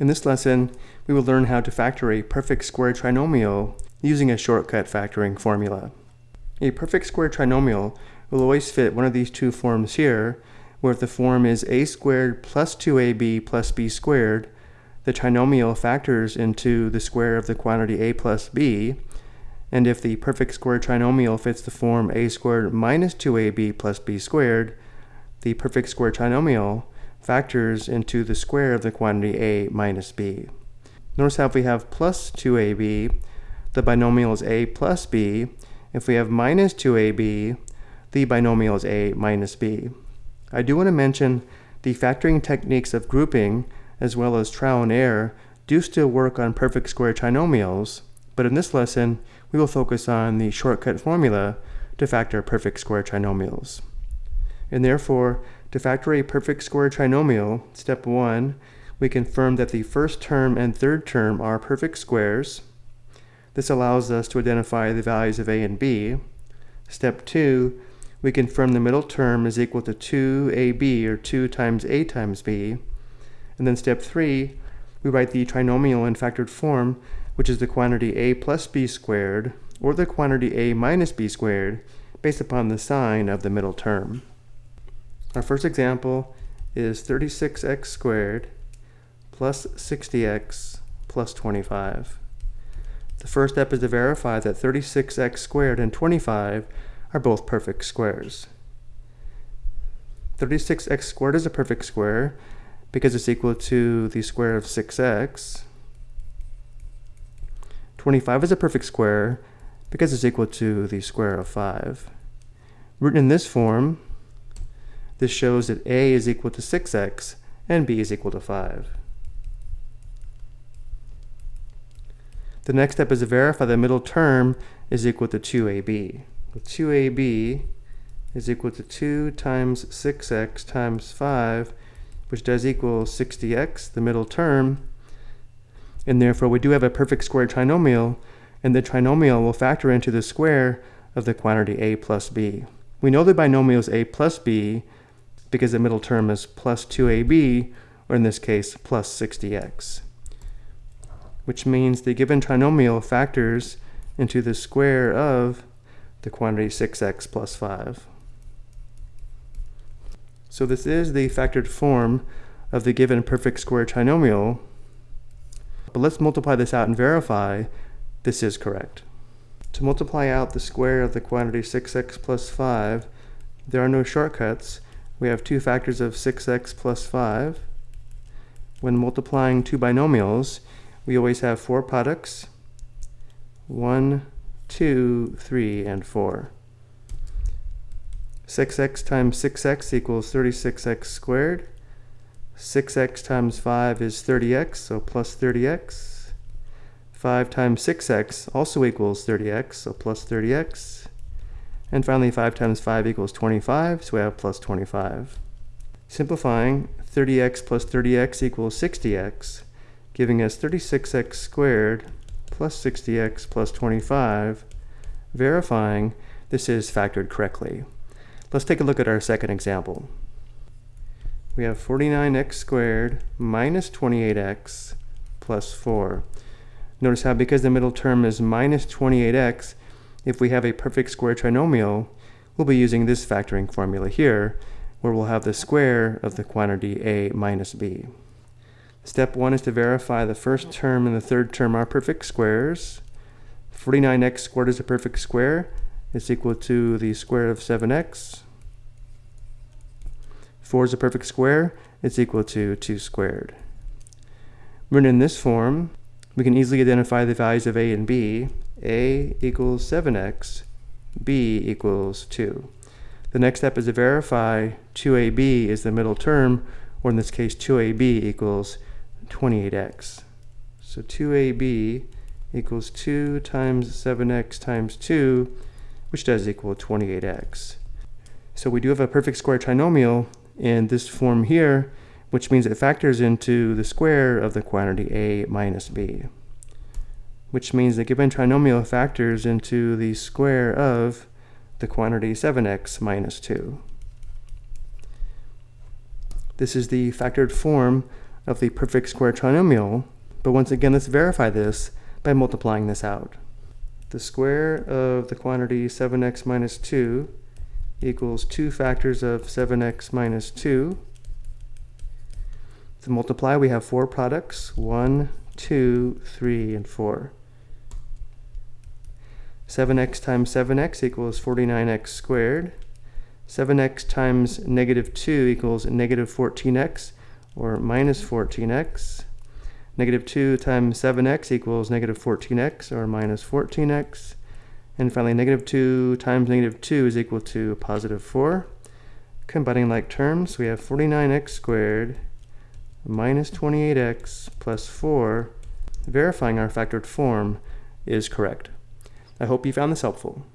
In this lesson, we will learn how to factor a perfect square trinomial using a shortcut factoring formula. A perfect square trinomial will always fit one of these two forms here, where if the form is a squared plus 2ab plus b squared, the trinomial factors into the square of the quantity a plus b, and if the perfect square trinomial fits the form a squared minus 2ab plus b squared, the perfect square trinomial factors into the square of the quantity a minus b. Notice how if we have plus 2ab, the binomial is a plus b. If we have minus 2ab, the binomial is a minus b. I do want to mention the factoring techniques of grouping as well as trial and error do still work on perfect square trinomials, but in this lesson we will focus on the shortcut formula to factor perfect square trinomials. And therefore, to factor a perfect square trinomial, step 1, we confirm that the first term and third term are perfect squares. This allows us to identify the values of a and b. Step 2, we confirm the middle term is equal to 2ab, or 2 times a times b. And then step 3, we write the trinomial in factored form, which is the quantity a plus b squared, or the quantity a minus b squared, based upon the sign of the middle term. Our first example is 36x squared plus 60x plus 25. The first step is to verify that 36x squared and 25 are both perfect squares. 36x squared is a perfect square because it's equal to the square of 6x. 25 is a perfect square because it's equal to the square of 5. Written in this form, this shows that a is equal to 6x and b is equal to 5. The next step is to verify the middle term is equal to 2ab. Well, 2ab is equal to 2 times 6x times 5, which does equal 60x, the middle term. And therefore, we do have a perfect square trinomial, and the trinomial will factor into the square of the quantity a plus b. We know the binomial is a plus b because the middle term is plus 2ab, or in this case, plus 60x, which means the given trinomial factors into the square of the quantity 6x plus 5. So this is the factored form of the given perfect square trinomial, but let's multiply this out and verify this is correct. To multiply out the square of the quantity 6x plus 5, there are no shortcuts, we have two factors of 6x plus 5. When multiplying two binomials, we always have four products. 1, 2, 3, and 4. 6x times 6x equals 36x squared. 6x times 5 is 30x, so plus 30x. 5 times 6x also equals 30x, so plus 30x. And finally, 5 times 5 equals 25, so we have plus 25. Simplifying, 30x plus 30x equals 60x, giving us 36x squared plus 60x plus 25, verifying this is factored correctly. Let's take a look at our second example. We have 49x squared minus 28x plus 4. Notice how because the middle term is minus 28x, if we have a perfect square trinomial, we'll be using this factoring formula here, where we'll have the square of the quantity a minus b. Step one is to verify the first term and the third term are perfect squares. 49x squared is a perfect square. It's equal to the square of 7x. 4 is a perfect square. It's equal to 2 squared. Written in this form, we can easily identify the values of a and b a equals 7x, b equals 2. The next step is to verify 2ab is the middle term, or in this case 2ab equals 28x. So 2ab equals 2 times 7x times 2, which does equal 28x. So we do have a perfect square trinomial in this form here, which means it factors into the square of the quantity a minus b which means the given trinomial factors into the square of the quantity 7x minus 2. This is the factored form of the perfect square trinomial, but once again, let's verify this by multiplying this out. The square of the quantity 7x minus 2 equals 2 factors of 7x minus 2. To multiply, we have four products, 1, 2, 3, and 4. 7x times 7x equals 49x squared. 7x times negative 2 equals negative 14x, or minus 14x. Negative 2 times 7x equals negative 14x, or minus 14x. And finally, negative 2 times negative 2 is equal to positive 4. Combining like terms, we have 49x squared minus 28x plus 4. Verifying our factored form is correct. I hope you found this helpful.